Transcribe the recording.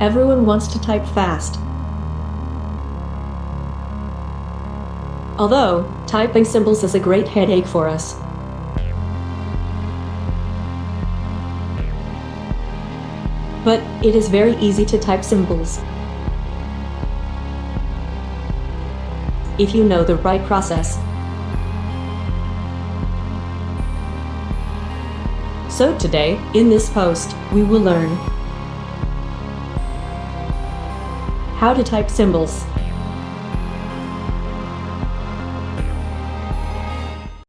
Everyone wants to type fast. Although, typing symbols is a great headache for us. But it is very easy to type symbols. If you know the right process. So today, in this post, we will learn how to type symbols.